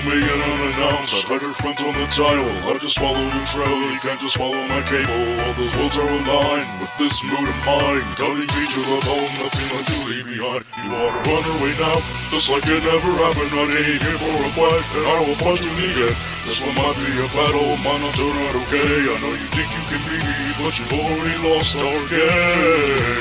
Coming in unannounced, I read your front on the title. I just follow your trail, you can't just follow my cable. All those worlds are aligned with this mood of mine. Guiding me to the home, nothing left to leave behind. You ought to run away now, just like it never happened. I ain't here for a fight, and I will fight to the end. This one might be a battle, might not turn out okay. I know you think you can beat me, but you've already lost our game.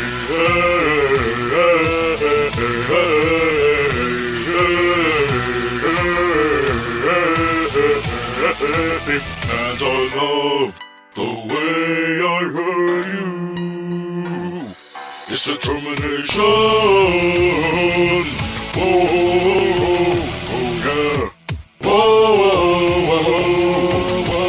And I love the way I hurt you. It's determination. Oh, oh, oh, yeah. Oh, oh, oh, oh,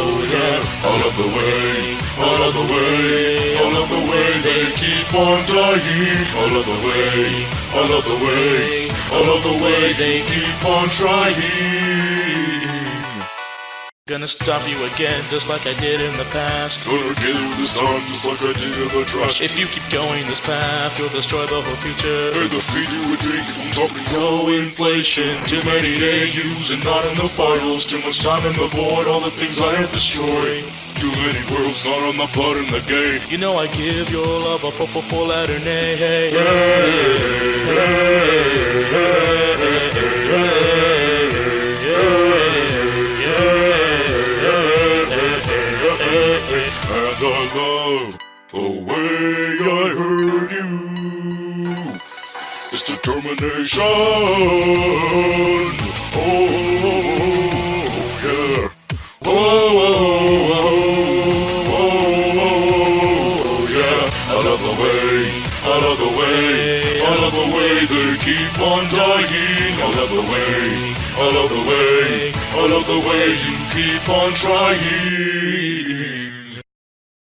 oh, yeah. Out of the way, out of the way, out of the way. They keep on dying. Out of the way, out of the way, out of the way. They keep on trying. Gonna stop you again, just like I did in the past. Gonna kill you this time, just like I did in the trash. If you keep going this path, you'll destroy the whole future. And defeat you with I'm talking No inflation, too many AUs and not enough files. Too much time in the void, all the things I have destroyed. Too many worlds, not on the blood in the game. You know I give your love a full, full, full letter nay. Hey, And love the way I heard you. It's determination. Oh, yeah. Oh, oh, oh, oh, yeah. Out of the way, out of the way, out of the way. They keep on dying. Out of the way, out of the way, out of the way. You keep on trying.